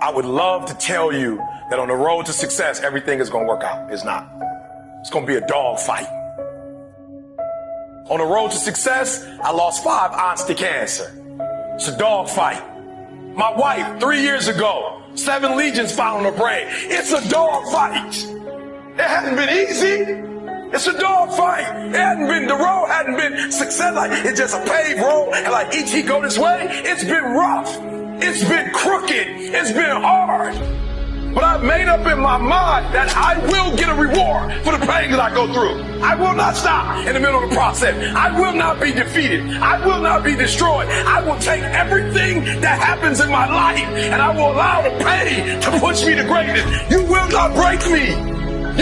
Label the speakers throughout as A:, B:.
A: I would love to tell you that on the road to success, everything is going to work out. It's not. It's going to be a dog fight. On the road to success, I lost five aunts to cancer. It's a dog fight. My wife, three years ago, seven lesions found on her brain. It's a dog fight. It hasn't been easy. It's a dog fight. It hadn't been, the road hadn't been success. Like, it's just a paved road. And like each he go this way, it's been rough. It's been crooked. It's been hard. But I've made up in my mind that I will get a reward for the pain that I go through. I will not stop in the middle of the process. I will not be defeated. I will not be destroyed. I will take everything that happens in my life and I will allow the pain to push me to greatness. You will not break me.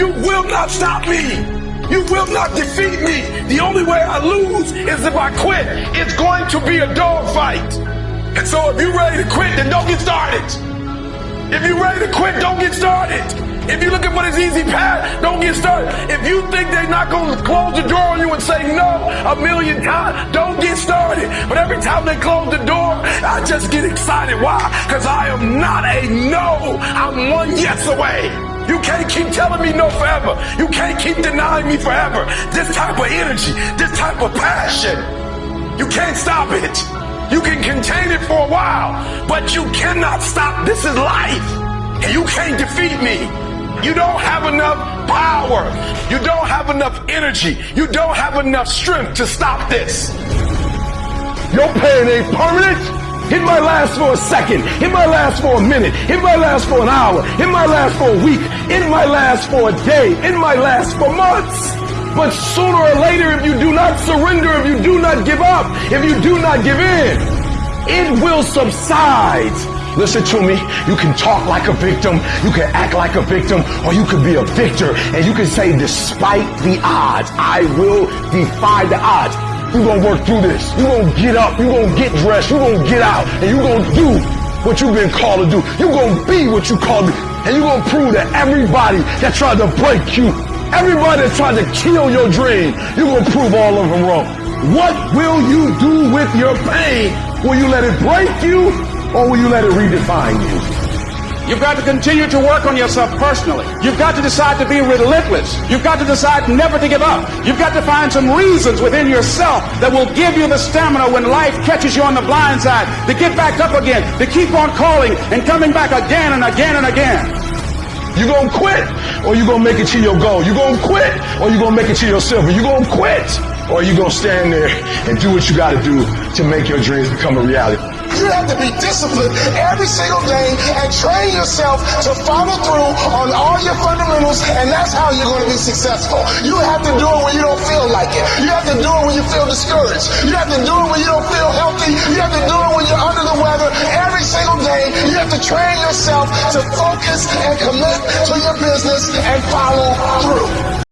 A: You will not stop me. You will not defeat me. The only way I lose is if I quit. It's going to be a dog fight. So if you're ready to quit, then don't get started. If you're ready to quit, don't get started. If you're looking for this easy path, don't get started. If you think they're not going to close the door on you and say no a million times, don't get started. But every time they close the door, I just get excited. Why? Because I am not a no. I'm one yes away. You can't keep telling me no forever. You can't keep denying me forever. This type of energy, this type of passion, you can't stop it. You can contain it for a while, but you cannot stop. This is life. And you can't defeat me. You don't have enough power. You don't have enough energy. You don't have enough strength to stop this.
B: Your pain ain't permanent. It might last for a second. It might last for a minute. It might last for an hour. It might last for a week. It might last for a day. It might last for months. But sooner or later, if you do not surrender, if you do not give up, if you do not give in, it will subside. Listen to me. You can talk like a victim. You can act like a victim or you can be a victor and you can say, despite the odds, I will defy the odds. You're going to work through this. You're going to get up. You're going to get dressed. You're going to get out and you're going to do what you've been called to do. You're going to be what you called to be. And you're going to prove to everybody that tried to break you Everybody that's trying to kill your dream, you're going to prove all of them wrong. What will you do with your pain? Will you let it break you or will you let it redefine you?
C: You've got to continue to work on yourself personally. You've got to decide to be relentless. You've got to decide never to give up. You've got to find some reasons within yourself that will give you the stamina when life catches you on the blind side to get back up again, to keep on calling and coming back again and again and again.
B: You gonna quit or you're gonna make it to your goal? You're gonna quit or you're gonna make it to your silver? You're gonna quit or you're gonna stand there and do what you gotta do to make your dreams become a reality?
D: You have to be disciplined every single day and train yourself to follow through on all your fundamentals, and that's how you're going to be successful. You have to do it when you don't feel like it. You have to do it when you feel discouraged. You have to do it when you don't feel healthy. You have to do it when you're under the weather. Every single day, you have to train yourself to focus and commit to your business and follow through.